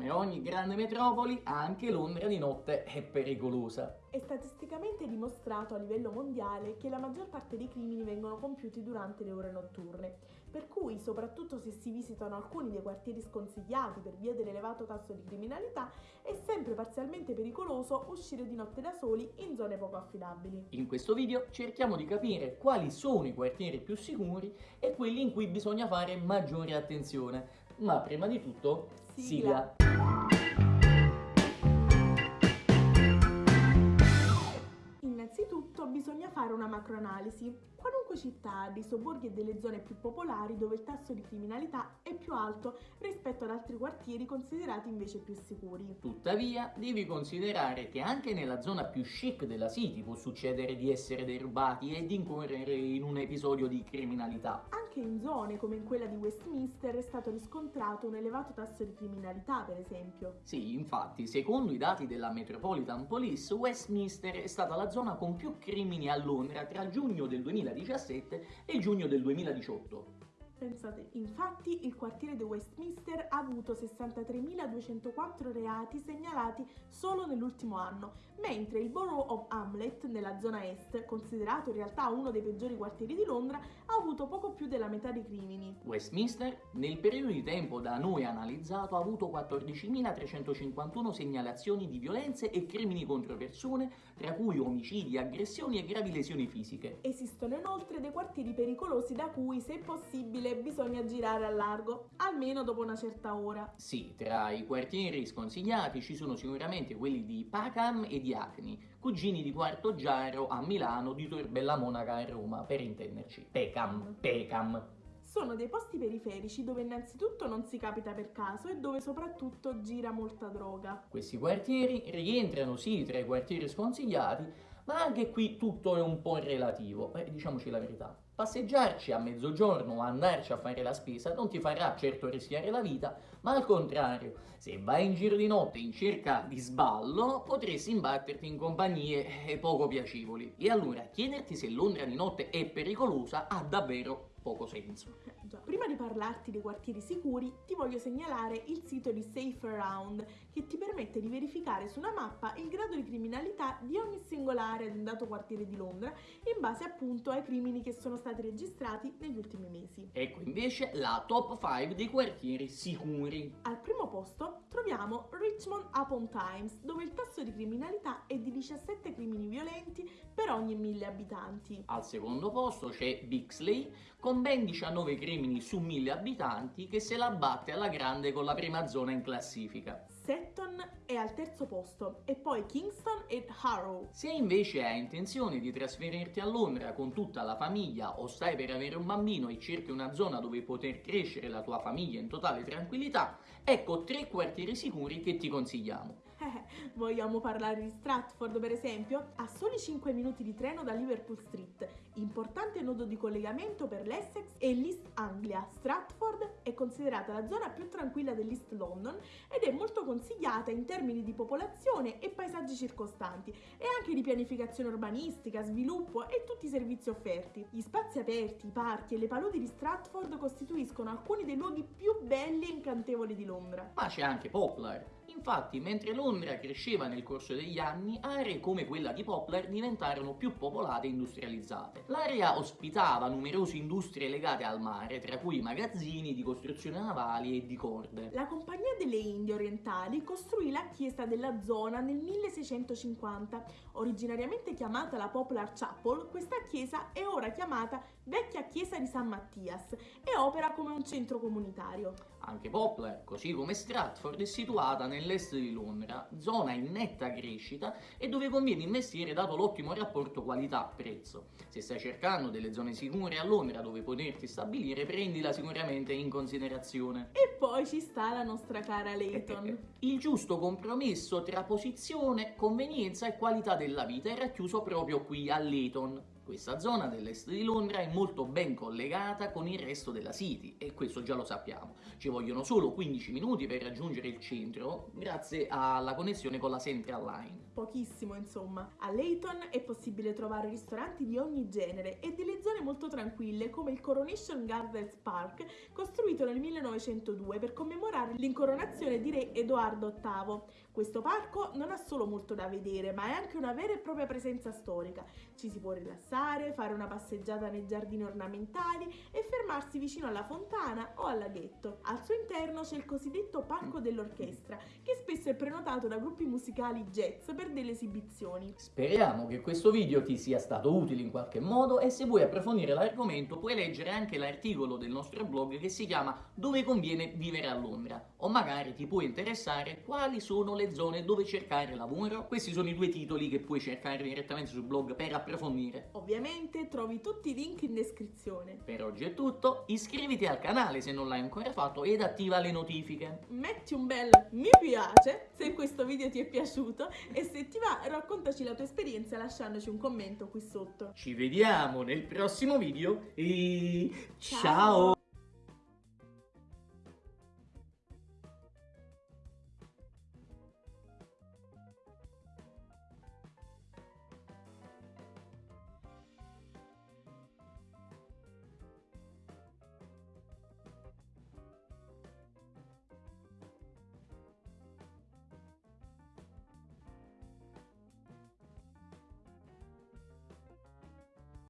Come ogni grande metropoli, anche Londra di notte è pericolosa. È statisticamente dimostrato a livello mondiale che la maggior parte dei crimini vengono compiuti durante le ore notturne, per cui, soprattutto se si visitano alcuni dei quartieri sconsigliati per via dell'elevato tasso di criminalità, è sempre parzialmente pericoloso uscire di notte da soli in zone poco affidabili. In questo video cerchiamo di capire quali sono i quartieri più sicuri e quelli in cui bisogna fare maggiore attenzione. Ma prima di tutto, sigla! sigla. Innanzitutto bisogna fare una macroanalisi. Qualunque città ha dei sobborghi e delle zone più popolari dove il tasso di criminalità è più alto rispetto ad altri quartieri considerati invece più sicuri. Tuttavia, devi considerare che anche nella zona più chic della City può succedere di essere derubati e di incorrere in un episodio di criminalità. Anche in zone come in quella di Westminster è stato riscontrato un elevato tasso di criminalità, per esempio. Sì, infatti, secondo i dati della Metropolitan Police, Westminster è stata la zona con più crimini a Londra tra giugno del 2017 e giugno del 2018. Pensate, infatti il quartiere di Westminster ha avuto 63.204 reati segnalati solo nell'ultimo anno, mentre il Borough of Hamlet, nella zona est, considerato in realtà uno dei peggiori quartieri di Londra, ha avuto poco più della metà dei crimini. Westminster, nel periodo di tempo da noi analizzato, ha avuto 14.351 segnalazioni di violenze e crimini contro persone, tra cui omicidi, aggressioni e gravi lesioni fisiche. Esistono inoltre dei quartieri pericolosi da cui, se possibile, bisogna girare a largo, almeno dopo una certa ora. Sì, tra i quartieri sconsigliati ci sono sicuramente quelli di Pacam e di Acni, cugini di Quarto Giaro a Milano, di Torbella Monaca a Roma, per intenderci. Pecam, Pecam. Sono dei posti periferici dove innanzitutto non si capita per caso e dove soprattutto gira molta droga. Questi quartieri rientrano sì tra i quartieri sconsigliati, ma anche qui tutto è un po' relativo, eh, diciamoci la verità. Passeggiarci a mezzogiorno o andarci a fare la spesa non ti farà certo rischiare la vita, ma al contrario, se vai in giro di notte in cerca di sballo, potresti imbatterti in compagnie eh, poco piacevoli. E allora chiederti se Londra di notte è pericolosa ha davvero poco senso. Eh, Prima di parlarti dei quartieri sicuri, ti voglio segnalare il sito di Safe Around, che ti permette di verificare su una mappa il grado di criminalità di ogni singola area di un dato quartiere di Londra, in base appunto ai crimini che sono stati registrati negli ultimi mesi. Ecco invece la top 5 dei quartieri sicuri. Al primo posto troviamo Richmond upon Times, dove il tasso di criminalità è di 17 crimini violenti per ogni mille abitanti. Al secondo posto c'è Bixley, con ben 19 crimini su 1000 abitanti che se la batte alla grande con la prima zona in classifica. Setton è al terzo posto e poi Kingston e Harrow. Se invece hai intenzione di trasferirti a Londra con tutta la famiglia o stai per avere un bambino e cerchi una zona dove poter crescere la tua famiglia in totale tranquillità, ecco tre quartieri sicuri che ti consigliamo. Vogliamo parlare di Stratford per esempio? A soli 5 minuti di treno da Liverpool Street, importante nodo di collegamento per l'Essex e l'East Anglia. Stratford è considerata la zona più tranquilla dell'East London ed è molto consigliata in termini di popolazione e paesaggi circostanti e anche di pianificazione urbanistica, sviluppo e tutti i servizi offerti. Gli spazi aperti, i parchi e le paludi di Stratford costituiscono alcuni dei luoghi più belli e incantevoli di Londra. Ma c'è anche Poplar, Infatti, mentre Londra cresceva nel corso degli anni, aree come quella di Poplar diventarono più popolate e industrializzate. L'area ospitava numerose industrie legate al mare, tra cui magazzini di costruzione navali e di corde. La Compagnia delle Indie Orientali costruì la chiesa della zona nel 1650. Originariamente chiamata la Poplar Chapel, questa chiesa è ora chiamata Vecchia Chiesa di San Mattias e opera come un centro comunitario. Anche Poplar, così come Stratford, è situata nell'est di Londra, zona in netta crescita e dove conviene investire dato l'ottimo rapporto qualità-prezzo. Se stai cercando delle zone sicure a Londra dove poterti stabilire, prendila sicuramente in considerazione. E poi ci sta la nostra cara Leighton. Il giusto compromesso tra posizione, convenienza e qualità della vita è racchiuso proprio qui a Leighton Questa zona dell'est di Londra è molto ben collegata con il resto della City e questo già lo sappiamo. Ci vogliono solo 15 minuti per raggiungere il centro grazie alla connessione con la Central Line. Pochissimo insomma. A Leighton è possibile trovare ristoranti di ogni genere e delle zone molto tranquille come il Coronation Gardens Park costruito nel 1902 per commemorare l'incoronazione di re Edoardo VIII. Questo parco non ha solo molto da vedere ma è anche una vera e propria presenza storica. Ci si può rilassare passare, fare una passeggiata nei giardini ornamentali e fermarsi vicino alla fontana o al laghetto. Al suo interno c'è il cosiddetto Parco dell'Orchestra, che spesso è prenotato da gruppi musicali jazz per delle esibizioni. Speriamo che questo video ti sia stato utile in qualche modo e se vuoi approfondire l'argomento puoi leggere anche l'articolo del nostro blog che si chiama Dove conviene vivere a Londra o magari ti può interessare quali sono le zone dove cercare lavoro. Questi sono i due titoli che puoi cercare direttamente sul blog per approfondire. Ovviamente Ovviamente trovi tutti i link in descrizione. Per oggi è tutto, iscriviti al canale se non l'hai ancora fatto ed attiva le notifiche. Metti un bel mi piace se questo video ti è piaciuto e se ti va raccontaci la tua esperienza lasciandoci un commento qui sotto. Ci vediamo nel prossimo video e ciao. ciao.